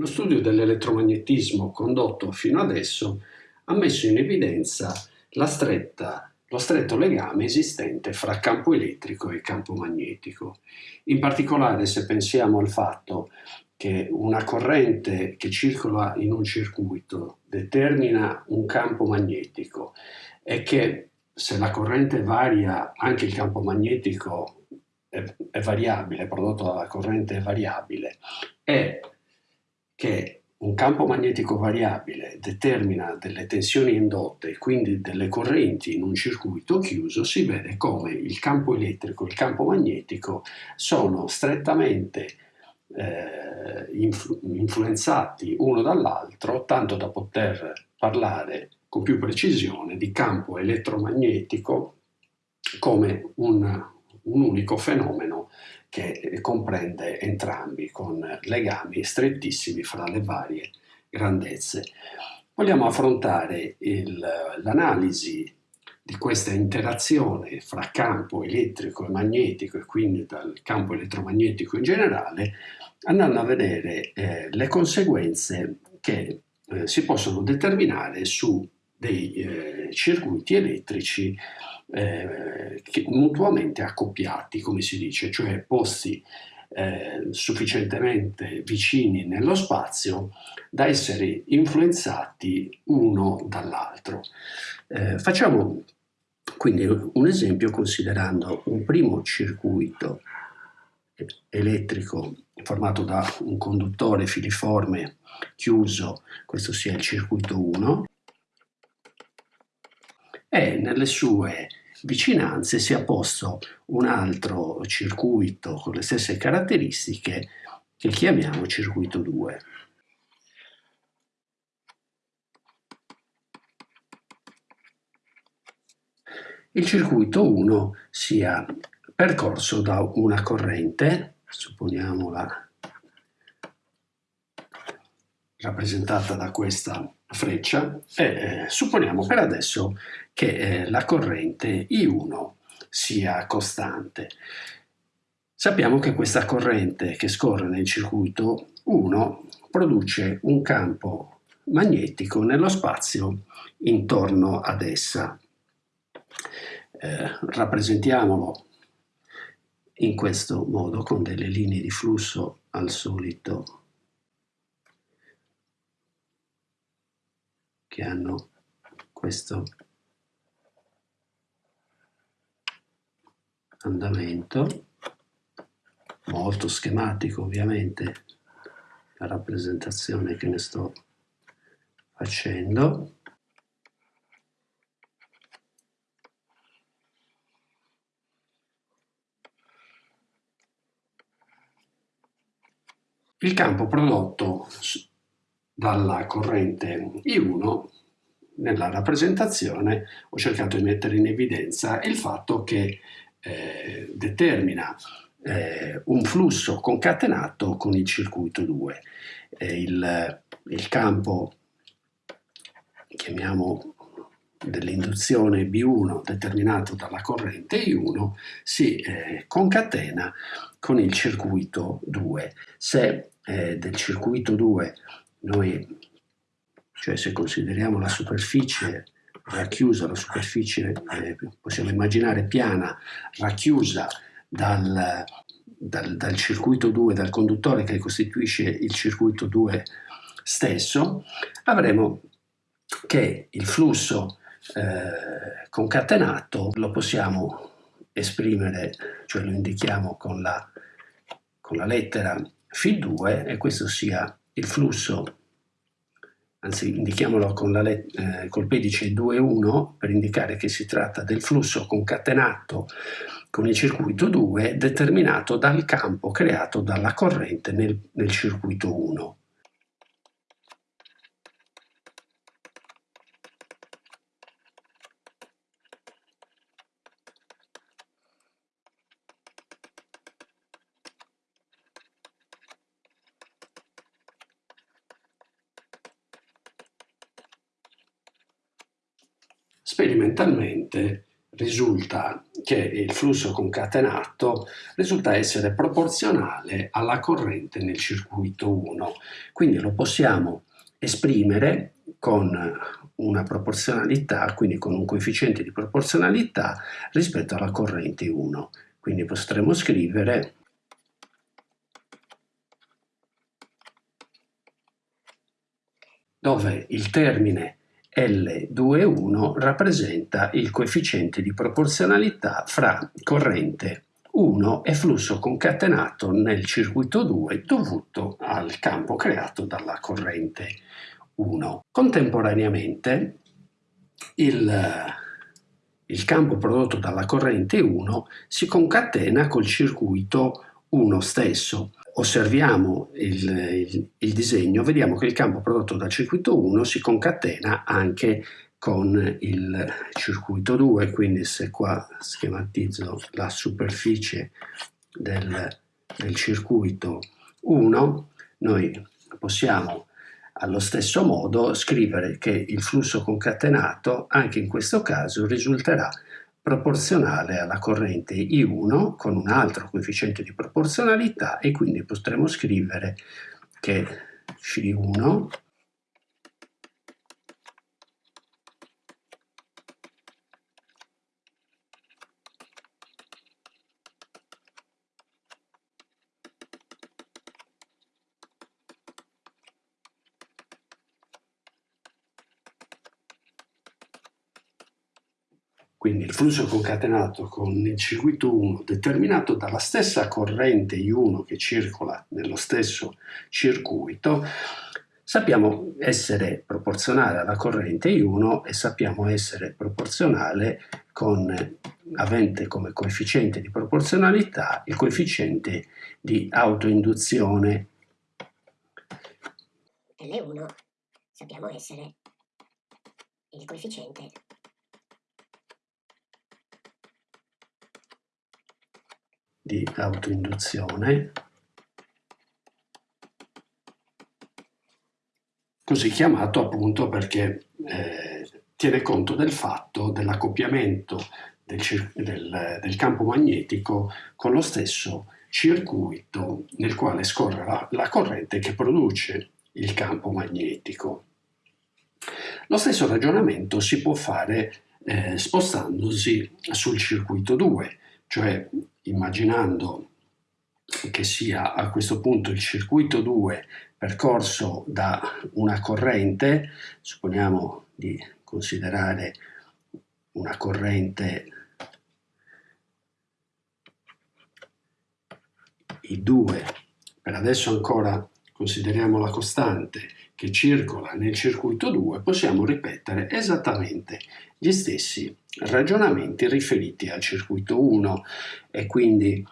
Lo studio dell'elettromagnetismo condotto fino adesso ha messo in evidenza stretta, lo stretto legame esistente fra campo elettrico e campo magnetico. In particolare se pensiamo al fatto che una corrente che circola in un circuito determina un campo magnetico e che se la corrente varia anche il campo magnetico è, è variabile, prodotto dalla corrente è variabile e che un campo magnetico variabile determina delle tensioni indotte e quindi delle correnti in un circuito chiuso, si vede come il campo elettrico e il campo magnetico sono strettamente eh, influ influenzati uno dall'altro, tanto da poter parlare con più precisione di campo elettromagnetico come un, un unico fenomeno che comprende entrambi con legami strettissimi fra le varie grandezze. Vogliamo affrontare l'analisi di questa interazione fra campo elettrico e magnetico e quindi dal campo elettromagnetico in generale andando a vedere eh, le conseguenze che eh, si possono determinare su dei eh, circuiti elettrici eh, mutuamente accoppiati, come si dice, cioè posti eh, sufficientemente vicini nello spazio da essere influenzati uno dall'altro. Eh, facciamo quindi un esempio considerando un primo circuito elettrico formato da un conduttore filiforme chiuso, questo sia il circuito 1, e nelle sue vicinanze si è posto un altro circuito con le stesse caratteristiche che chiamiamo circuito 2. Il circuito 1 sia percorso da una corrente, supponiamola rappresentata da questa freccia e eh, supponiamo per adesso che eh, la corrente I1 sia costante. Sappiamo che questa corrente che scorre nel circuito 1 produce un campo magnetico nello spazio intorno ad essa. Eh, rappresentiamolo in questo modo con delle linee di flusso al solito che hanno questo andamento molto schematico ovviamente la rappresentazione che ne sto facendo. Il campo prodotto dalla corrente I1 nella rappresentazione ho cercato di mettere in evidenza il fatto che eh, determina eh, un flusso concatenato con il circuito 2. Eh, il, il campo, chiamiamo dell'induzione B1 determinato dalla corrente I1 si eh, concatena con il circuito 2. Se eh, del circuito 2 noi, cioè se consideriamo la superficie racchiusa, la superficie eh, possiamo immaginare piana, racchiusa dal, dal, dal, circuito 2, dal conduttore che costituisce il circuito 2 stesso, avremo che il flusso eh, concatenato lo possiamo esprimere, cioè lo indichiamo con la, con la lettera Φ2 e questo sia il flusso, anzi indichiamolo con la eh, col pedice 2,1 per indicare che si tratta del flusso concatenato con il circuito 2 determinato dal campo creato dalla corrente nel, nel circuito 1. Sperimentalmente risulta che il flusso concatenato risulta essere proporzionale alla corrente nel circuito 1. Quindi lo possiamo esprimere con una proporzionalità, quindi con un coefficiente di proporzionalità rispetto alla corrente 1. Quindi potremo scrivere dove il termine L21 rappresenta il coefficiente di proporzionalità fra corrente 1 e flusso concatenato nel circuito 2 dovuto al campo creato dalla corrente 1. Contemporaneamente il, il campo prodotto dalla corrente 1 si concatena col circuito 1 stesso. Osserviamo il, il, il, disegno, vediamo che il campo prodotto dal circuito 1 si concatena anche con il circuito 2, quindi se qua schematizzo la superficie del, del circuito 1, noi possiamo allo stesso modo scrivere che il flusso concatenato anche in questo caso risulterà proporzionale alla corrente I1 con un altro coefficiente di proporzionalità e quindi potremo scrivere che C1 Quindi il flusso concatenato con il circuito 1 determinato dalla stessa corrente I1 che circola nello stesso circuito, sappiamo essere proporzionale alla corrente I1 e sappiamo essere proporzionale con avente come coefficiente di proporzionalità il coefficiente di autoinduzione. L1 sappiamo essere il coefficiente di autoinduzione, così chiamato appunto perché eh, tiene conto del fatto dell'accoppiamento del, del, del, campo magnetico con lo stesso circuito nel quale scorre la, la corrente che produce il campo magnetico. Lo stesso ragionamento si può fare eh, spostandosi sul circuito 2, cioè immaginando che sia a questo punto il circuito 2 percorso da una corrente, supponiamo di considerare una corrente I2, per adesso ancora consideriamo la costante che circola nel circuito 2, possiamo ripetere esattamente gli stessi ragionamenti riferiti al circuito 1 e quindi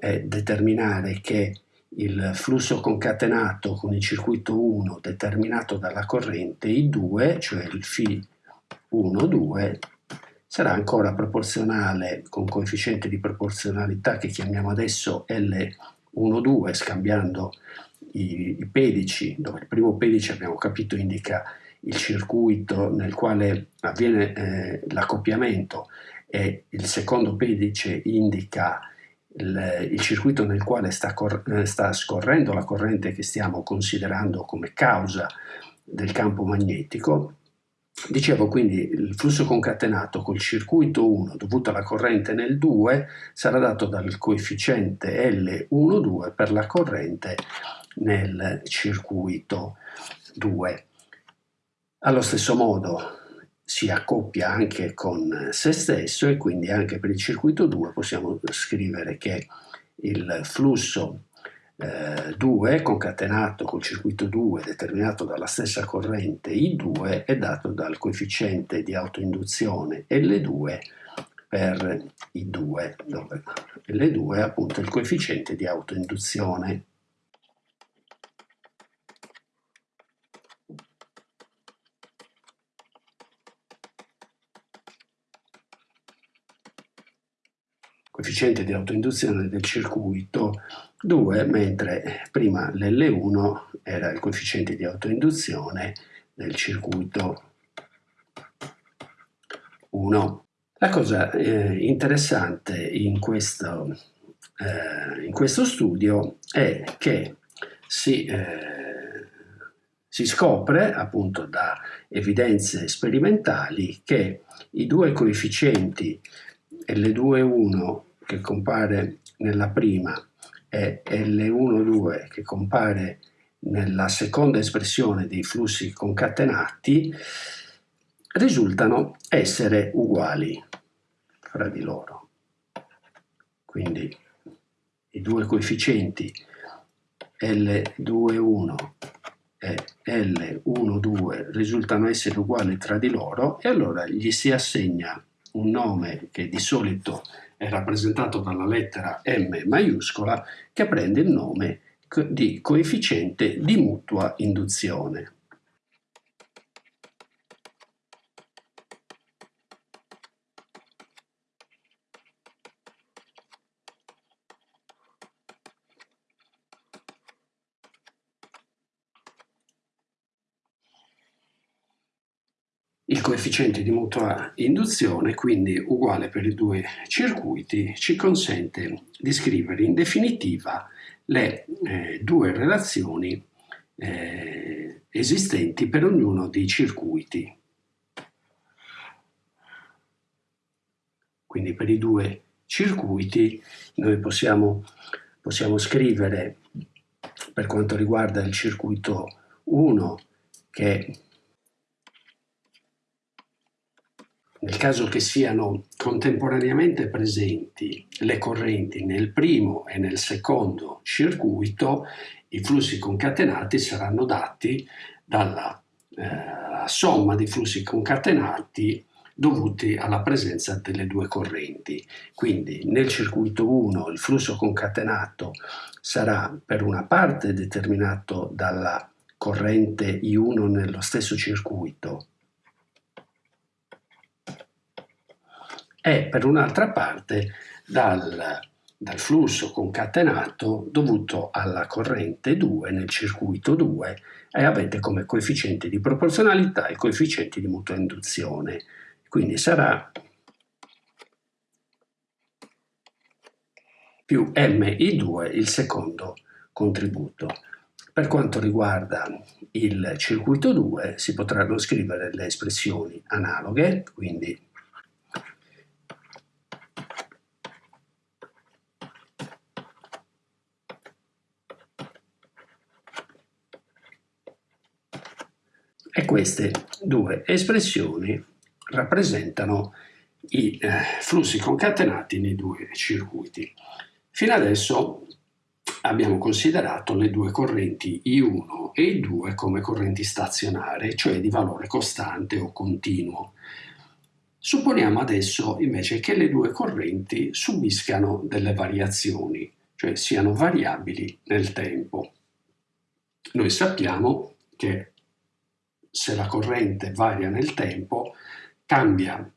eh, determinare che il flusso concatenato con il circuito 1 determinato dalla corrente I2, cioè il Φ1,2, sarà ancora proporzionale con coefficiente di proporzionalità che chiamiamo adesso L12 scambiando i, i pedici, dove il primo pedice abbiamo capito indica il circuito nel quale avviene eh, l'accoppiamento e il secondo pedice indica il, il circuito nel quale sta, eh, sta, scorrendo la corrente che stiamo considerando come causa del campo magnetico. Dicevo quindi il flusso concatenato col circuito 1 dovuto alla corrente nel 2 sarà dato dal coefficiente L12 per la corrente nel circuito 2. Allo stesso modo si accoppia anche con se stesso e quindi anche per il circuito 2 possiamo scrivere che il flusso eh, 2 concatenato col circuito 2 determinato dalla stessa corrente I2 è dato dal coefficiente di autoinduzione L2 per I2 dove L2 è appunto il coefficiente di autoinduzione coefficiente di autoinduzione del circuito 2, mentre prima l'L1 era il coefficiente di autoinduzione del circuito 1. La cosa eh, interessante in questo, eh, in questo, studio è che si, eh, si scopre appunto da evidenze sperimentali che i due coefficienti L2,1 che compare nella prima e L1,2 che compare nella seconda espressione dei flussi concatenati risultano essere uguali fra di loro. Quindi i due coefficienti L21 e L12 risultano essere uguali tra di loro e allora gli si assegna un nome che di solito è rappresentato dalla lettera M maiuscola che prende il nome di coefficiente di mutua induzione. Il coefficiente di mutua induzione, quindi uguale per i due circuiti, ci consente di scrivere in definitiva le eh, due relazioni eh, esistenti per ognuno dei circuiti. Quindi per i due circuiti noi possiamo, possiamo scrivere per quanto riguarda il circuito 1 che nel caso che siano contemporaneamente presenti le correnti nel primo e nel secondo circuito, i flussi concatenati saranno dati dalla eh, somma di flussi concatenati dovuti alla presenza delle due correnti. Quindi nel circuito 1 il flusso concatenato sarà per una parte determinato dalla corrente I1 nello stesso circuito e per un'altra parte dal, dal flusso concatenato dovuto alla corrente 2 nel circuito 2 e avete come coefficiente di proporzionalità il coefficiente di mutua induzione. Quindi sarà più MI2 il secondo contributo. Per quanto riguarda il circuito 2 si potranno scrivere le espressioni analoghe, quindi e queste due espressioni rappresentano i eh, flussi concatenati nei due circuiti. Fino adesso abbiamo considerato le due correnti I1 e I2 come correnti stazionarie, cioè di valore costante o continuo. Supponiamo adesso invece che le due correnti subiscano delle variazioni, cioè siano variabili nel tempo. Noi sappiamo che se la corrente varia nel tempo, cambia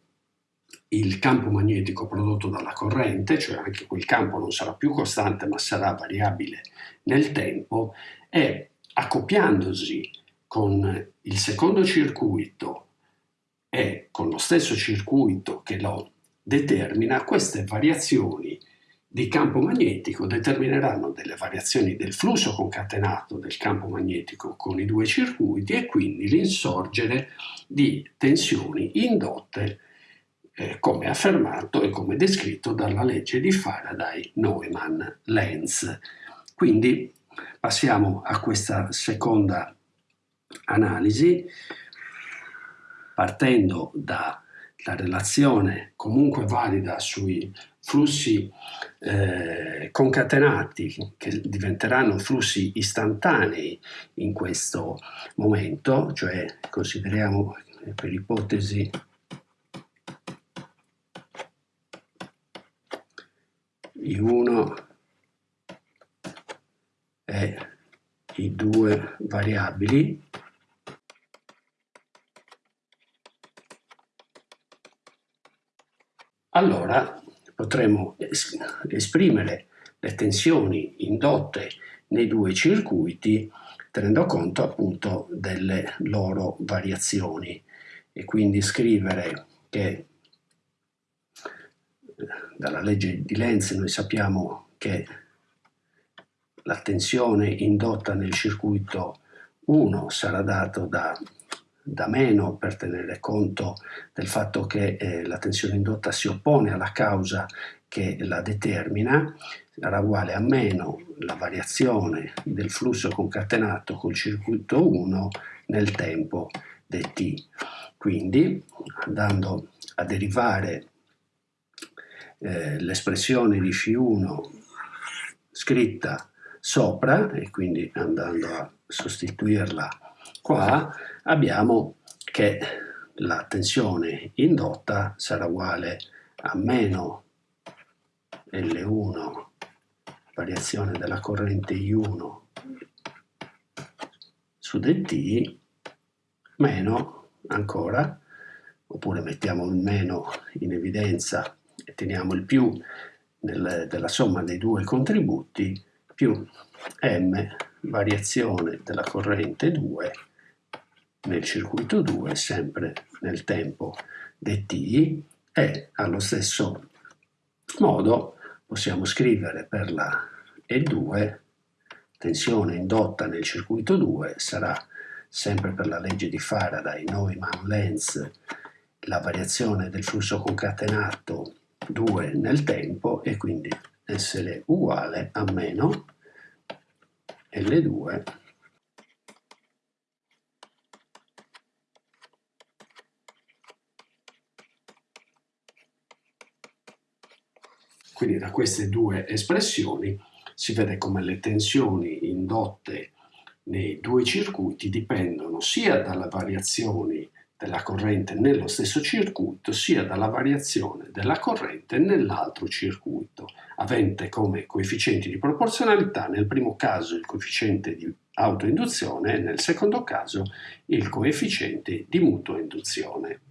il campo magnetico prodotto dalla corrente, cioè anche quel campo non sarà più costante ma sarà variabile nel tempo e accoppiandosi con il secondo circuito e con lo stesso circuito che lo determina, queste variazioni di campo magnetico determineranno delle variazioni del flusso concatenato del campo magnetico con i due circuiti e quindi l'insorgere di tensioni indotte eh, come affermato e come descritto dalla legge di Faraday-Neumann-Lenz. Quindi passiamo a questa seconda analisi partendo dalla relazione comunque valida sui flussi eh, concatenati che diventeranno flussi istantanei in questo momento, cioè consideriamo per ipotesi I1 e i due variabili. Allora potremo esprimere le tensioni indotte nei due circuiti tenendo conto appunto delle loro variazioni. E quindi scrivere che dalla legge di Lenz noi sappiamo che la tensione indotta nel circuito 1 sarà data da, da, meno per tenere conto del fatto che eh, la tensione indotta si oppone alla causa che la determina, sarà uguale a meno la variazione del flusso concatenato col circuito 1 nel tempo dt. Quindi andando a derivare eh, l'espressione di φ1 scritta sopra e quindi andando a sostituirla qua abbiamo che la tensione indotta sarà uguale a meno L1 variazione della corrente I1 su dt meno ancora oppure mettiamo il meno in evidenza e teniamo il più nel, della somma dei due contributi più m variazione della corrente 2 nel circuito 2 sempre nel tempo dt e allo stesso modo possiamo scrivere per la E2 tensione indotta nel circuito 2 sarà sempre per la legge di Faraday, Neumann-Lenz, la variazione del flusso concatenato 2 nel tempo e quindi essere uguale a meno L2 Quindi da queste due espressioni si vede come le tensioni indotte nei due circuiti dipendono sia dalle variazioni della corrente nello stesso circuito sia dalla variazione della corrente nell'altro circuito, avente come coefficienti di proporzionalità nel primo caso il coefficiente di autoinduzione e nel secondo caso il coefficiente di mutua induzione.